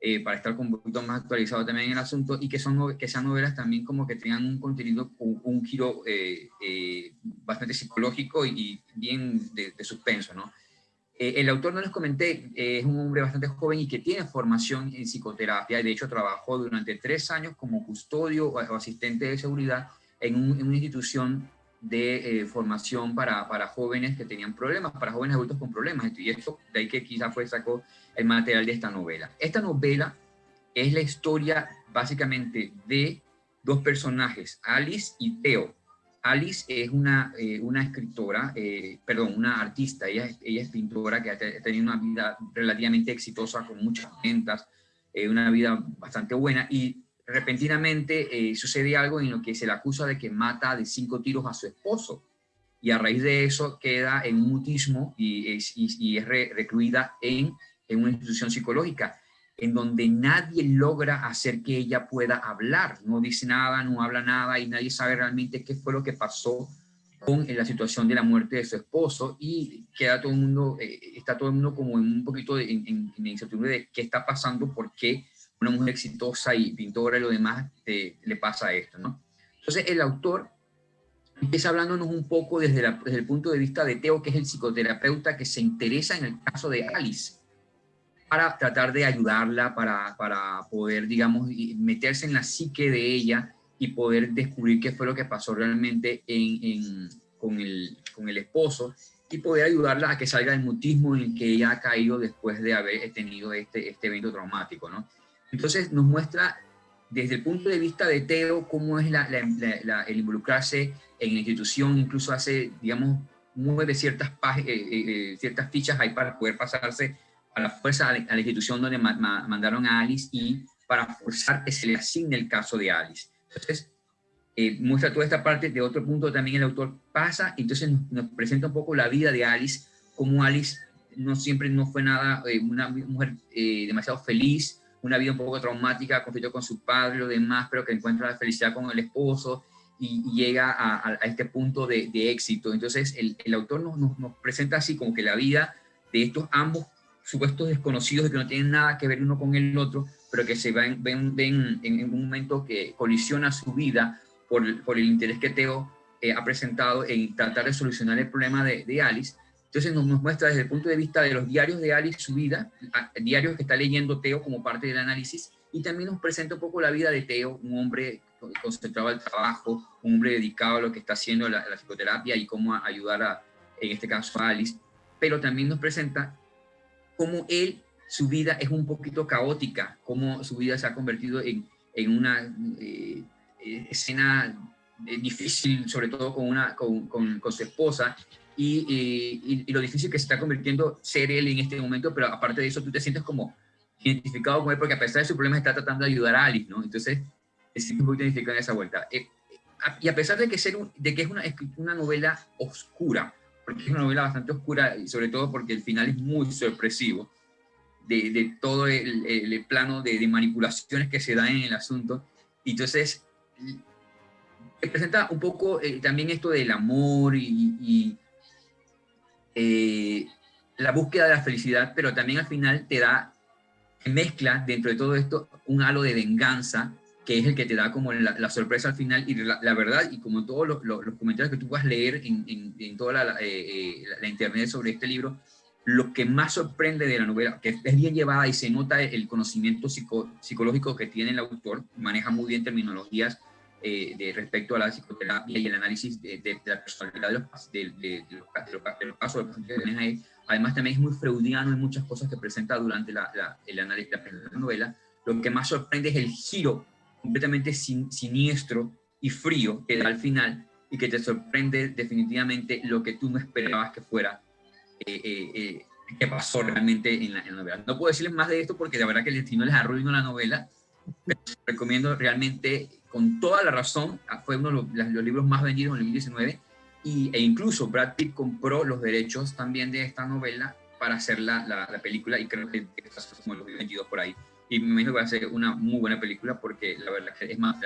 [SPEAKER 17] eh, para estar un poquito más actualizado también en el asunto, y que, son, que sean novelas también como que tengan un contenido, un, un giro eh, eh, bastante psicológico y, bien de, de suspenso, ¿no? Eh, el autor, no les comenté, eh, es un hombre bastante joven y que tiene formación en psicoterapia. De hecho, trabajó durante tres años como custodio o, asistente de seguridad en, una institución de eh, formación para, para, jóvenes que tenían problemas, para jóvenes adultos con problemas. Y esto, de ahí que quizá fue sacó el material de esta novela. Esta novela es la historia básicamente de dos personajes, Alice y Theo. Alice es una, eh, una escritora, eh, perdón, una artista, ella, ella es pintora que ha tenido una vida relativamente exitosa con muchas ventas, eh, una vida bastante buena y repentinamente sucede algo en lo que se le acusa de que mata de cinco tiros a su esposo y a raíz de eso queda en mutismo y es, y, es recluida en, en una institución psicológica en donde nadie logra hacer que ella pueda hablar, no dice nada, no habla nada y nadie sabe realmente qué fue lo que pasó con la situación de la muerte de su esposo y queda todo el mundo, eh, está todo el mundo como en un poquito de, en, incertidumbre de qué está pasando, por qué una mujer exitosa y pintora y lo demás le pasa esto, ¿no? Entonces el autor empieza hablándonos un poco desde, desde el punto de vista de Teo, que es el psicoterapeuta que se interesa en el caso de Alice, para tratar de ayudarla, para, para poder, digamos, meterse en la psique de ella y poder descubrir qué fue lo que pasó realmente en, con, el, con el esposo y poder ayudarla a que salga del mutismo en el que ella ha caído después de haber tenido este, este evento traumático, ¿no? Entonces nos muestra desde el punto de vista de Teo cómo es la, el involucrarse en la institución, incluso hace, digamos, mueve ciertas, eh, eh, eh, ciertas fichas ahí para poder pasarse a la fuerza a la, institución donde mandaron a Alice y para forzar que se le asigne el caso de Alice. Entonces, eh, muestra toda esta parte. De otro punto también el autor pasa, entonces nos, presenta un poco la vida de Alice, como Alice no siempre no fue nada, eh, una mujer eh, demasiado feliz, una vida un poco traumática, conflicto con su padre y lo demás, pero que encuentra la felicidad con el esposo y, llega a, este punto de, éxito. Entonces el, el autor nos, nos, nos, presenta así como que la vida de estos ambos supuestos desconocidos que no tienen nada que ver uno con el otro, pero que se ven, ven, ven en un momento que colisiona su vida por, por el interés que Teo eh, ha presentado en tratar de solucionar el problema de, de Alice. Entonces nos, nos, muestra desde el punto de vista de los diarios de Alice su vida, diarios que está leyendo Teo como parte del análisis, y también nos presenta un poco la vida de Teo, un hombre concentrado al trabajo, un hombre dedicado a lo que está haciendo la, la psicoterapia y cómo ayudar a, en este caso a Alice, pero también nos presenta cómo él, su vida es un poquito caótica, cómo su vida se ha convertido en, en una eh, eh escena eh, difícil, sobre todo con, una, con, con, con su esposa, y, y, y, lo difícil que se está convirtiendo ser él en este momento, pero aparte de eso tú te sientes como identificado con él, porque a pesar de su problema está tratando de ayudar a Alice, ¿no? Entonces, te sientes muy identificado en esa vuelta. Eh, y a pesar de que, ser un, de que es una, una novela oscura, porque es una novela bastante oscura y sobre todo porque el final es muy sorpresivo de, todo el, plano de, manipulaciones que se dan en el asunto. Y entonces, presenta un poco eh, también esto del amor y, y eh, la búsqueda de la felicidad, pero también al final te da, mezcla dentro de todo esto un halo de venganza que es el que te da como la, la sorpresa al final y la, la, verdad, y como todos los, los, los, comentarios que tú vas a leer en, en, en toda la, eh, la, internet sobre este libro, lo que más sorprende de la novela, que es bien llevada y se nota el conocimiento psico, psicológico que tiene el autor, maneja muy bien terminologías eh, de respecto a la psicoterapia y el análisis de, de, de la personalidad de los, de, de los, casos. Además también es muy freudiano en muchas cosas que presenta durante la, la, el análisis la novela. Lo que más sorprende es el giro completamente sin, siniestro y frío que da al final y que te sorprende definitivamente lo que tú no esperabas que fuera, eh, eh, eh, que pasó realmente en la, novela. No puedo decirles más de esto porque la verdad que el destino les arruinó la novela, pero recomiendo realmente con toda la razón, fue uno de los, libros más vendidos en el 2019 y, e incluso Brad Pitt compró los derechos también de esta novela para hacer la, la, la película y creo que está como los vendidos por ahí y me imagino que va a ser una muy buena película porque la verdad que es más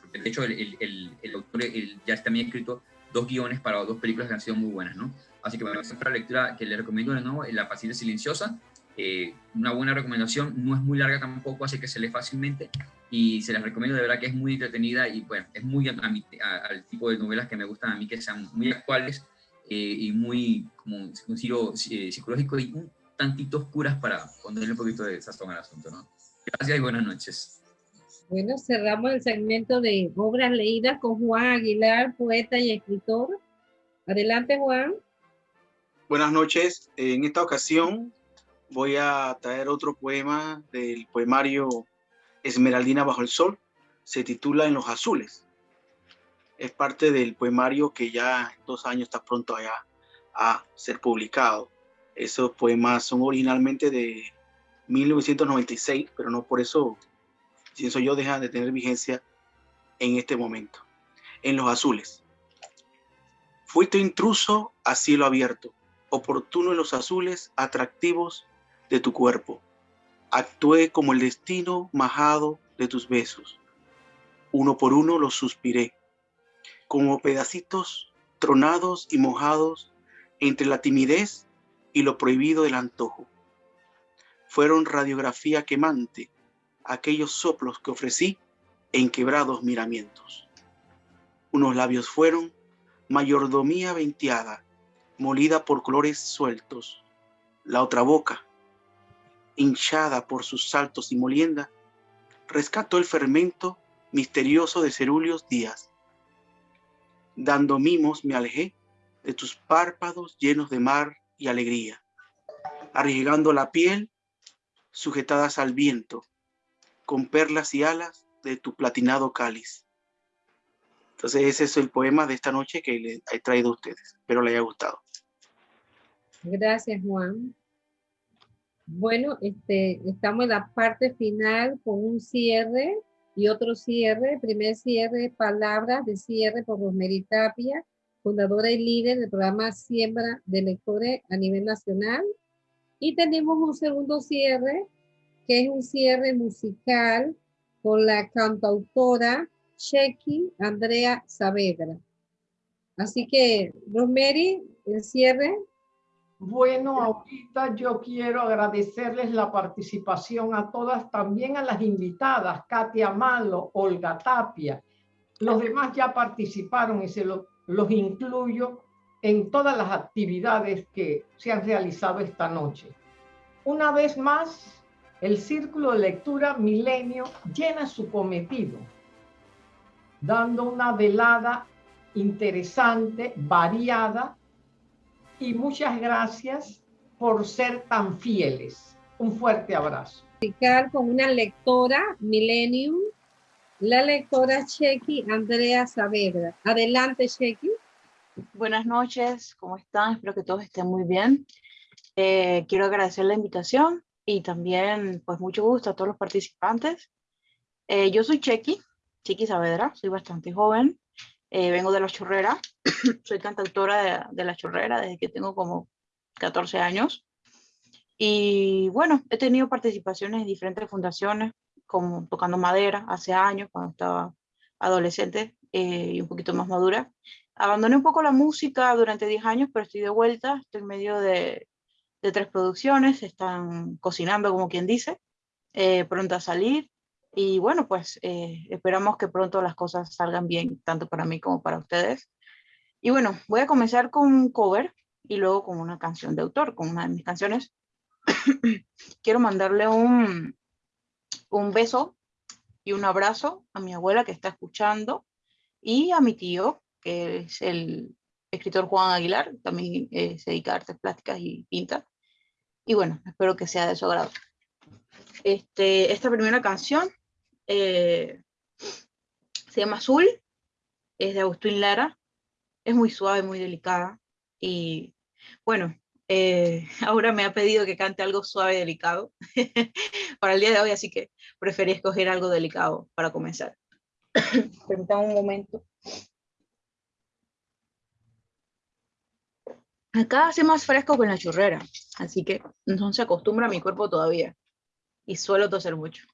[SPEAKER 17] porque de hecho el, el, el autor el, ya también escrito dos guiones para dos películas que han sido muy buenas, ¿no? Así que es la lectura que le recomiendo de nuevo, La paciencia silenciosa, eh, una buena recomendación, no es muy larga tampoco, así que se lee fácilmente y se las recomiendo, de verdad que es muy entretenida y bueno, es muy a, a, al tipo de novelas que me gustan a mí, que sean muy actuales eh, y muy como un giro eh, psicológico y un tantito oscuras para ponerle un poquito de sazón al asunto, ¿no? Gracias y buenas noches.
[SPEAKER 1] Bueno, cerramos el segmento de obras leídas con Juan Aguilar, poeta y escritor. Adelante, Juan.
[SPEAKER 18] Buenas noches. En esta ocasión voy a traer otro poema del poemario Esmeraldina bajo el sol. Se titula En los azules. Es parte del poemario que ya en dos años está pronto allá a ser publicado. Esos poemas son originalmente de 1996, pero no por eso, pienso yo, deja de tener vigencia en este momento. En los azules. Fuiste intruso a cielo abierto, oportuno en los azules atractivos de tu cuerpo. Actué como el destino majado de tus besos. Uno por uno los suspiré, como pedacitos tronados y mojados entre la timidez y lo prohibido del antojo. Fueron radiografía quemante aquellos soplos que ofrecí en quebrados miramientos. Unos labios fueron mayordomía venteada, molida por colores sueltos. La otra boca, hinchada por sus saltos y molienda, rescató el fermento misterioso de cerúleos días. Dando mimos me alejé de tus párpados llenos de mar y alegría, arriesgando la piel sujetadas al viento, con perlas y alas de tu platinado cáliz. Entonces ese es el poema de esta noche que le he traído a ustedes. Espero le haya gustado.
[SPEAKER 1] Gracias, Juan. Bueno, este, estamos en la parte final con un cierre y otro cierre. Primer cierre, palabras de cierre por Rosemary Tapia, fundadora y líder del programa Siembra de Lectores a nivel nacional. Y tenemos un segundo cierre, que es un cierre musical con la cantautora Chequi Andrea Saavedra. Así que, Rosemary, el cierre.
[SPEAKER 2] Bueno, ahorita yo quiero agradecerles la participación a todas, también a las invitadas, Katia Malo, Olga Tapia. Los demás ya participaron y se los incluyo en todas las actividades que se han realizado esta noche. Una vez más, el Círculo de Lectura Milenio llena su cometido, dando una velada interesante, variada, y muchas gracias por ser tan fieles. Un fuerte abrazo.
[SPEAKER 1] Con una lectora Millennium, la lectora Chequi Andrea Saavedra. Adelante, Chequi.
[SPEAKER 19] Buenas noches, ¿cómo están? Espero que todos estén muy bien. Eh, quiero agradecer la invitación y también, pues, mucho gusto a todos los participantes. Eh, yo soy Chequi, Chequi Saavedra, soy bastante joven, eh, vengo de La Chorrera, soy cantautora de, La Chorrera desde que tengo como 14 años. Y bueno, he tenido participaciones en diferentes fundaciones, como tocando madera hace años, cuando estaba adolescente y un poquito más madura. Abandoné un poco la música durante 10 años, pero estoy de vuelta, estoy en medio de, de tres producciones, están cocinando como quien dice, eh, pronto a salir, y bueno, pues eh, esperamos que pronto las cosas salgan bien, tanto para mí como para ustedes. Y bueno, voy a comenzar con un cover y luego con una canción de autor, con una de mis canciones. Quiero mandarle un, un beso y un abrazo a mi abuela que está escuchando y a mi tío que es el escritor Juan Aguilar, también eh, se dedica a artes plásticas y pinta. Y bueno, espero que sea de su agrado. Este, esta primera canción eh, se llama Azul, es de Agustín Lara, es muy suave, muy delicada. Y bueno, eh, ahora me ha pedido que cante algo suave y delicado para el día de hoy, así que preferí escoger algo delicado para comenzar. Permítame un momento. Acá hace más fresco que la churrera, así que no se acostumbra a mi cuerpo todavía. Y suelo toser mucho.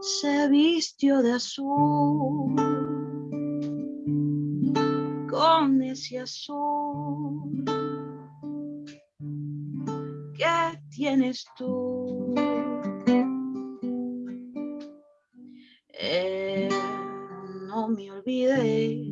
[SPEAKER 19] Se vistió de azul con ese azul que tienes tú. Eh, no me olvides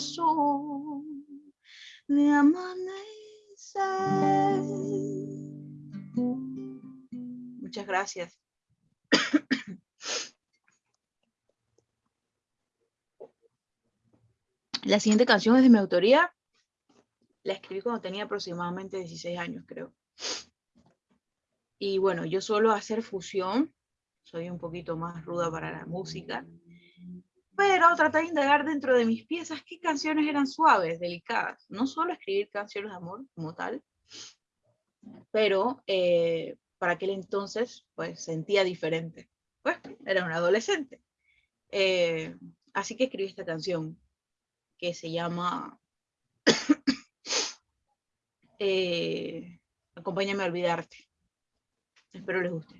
[SPEAKER 19] azul, de amanecer. Muchas gracias. La siguiente canción es de mi autoría. La escribí cuando tenía aproximadamente 16 años, creo. Y bueno, yo suelo hacer fusión. Soy un poquito más ruda para la música. Pero traté de indagar dentro de mis piezas qué canciones eran suaves, delicadas. No solo escribir canciones de amor como tal, pero eh, para aquel entonces pues sentía diferente. Pues era un adolescente. Eh, así que escribí esta canción que se llama eh, Acompáñame a olvidarte. Espero les guste.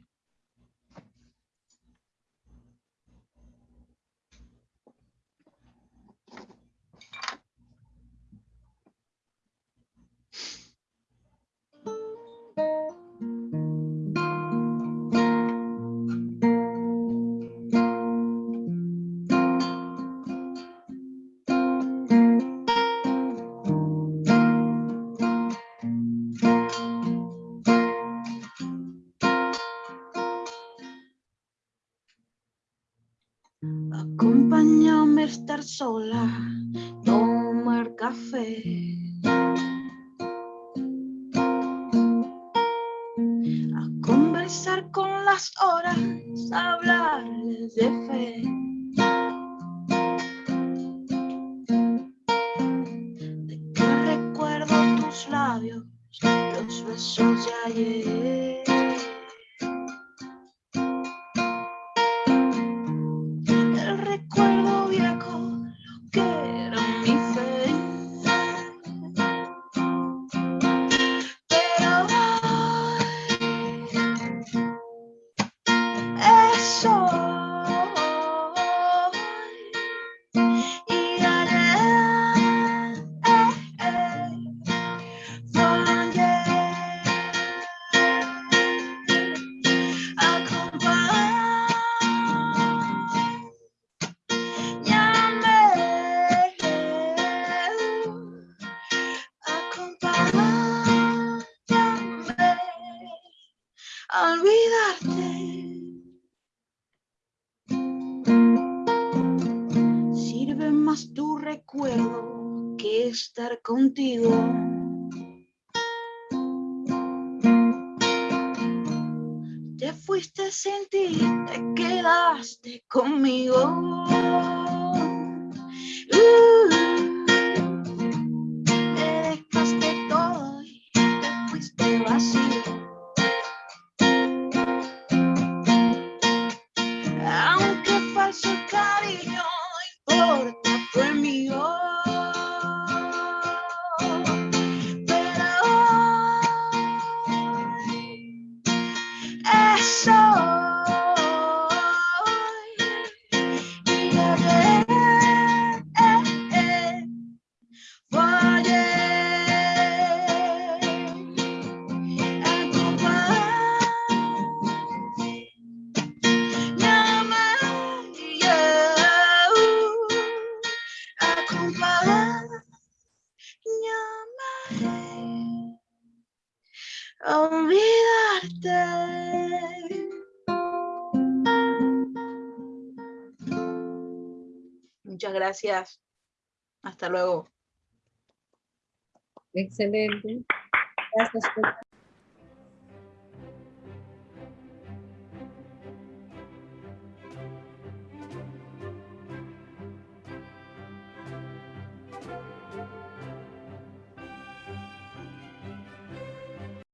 [SPEAKER 19] estar contigo. Te fuiste sin ti, te quedaste conmigo. Gracias. Hasta luego.
[SPEAKER 1] Excelente. Gracias. por-